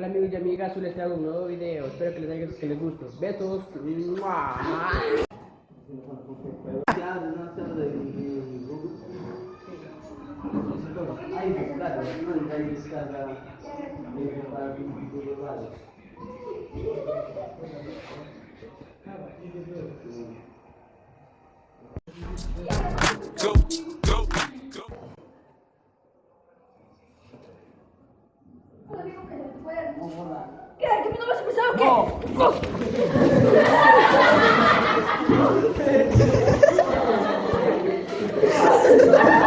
Hola amigos y amigas, hoy les traigo un nuevo video, espero que les haya que les guste. Besos. ¿Qué? ¿Que mi novio se pesado o qué?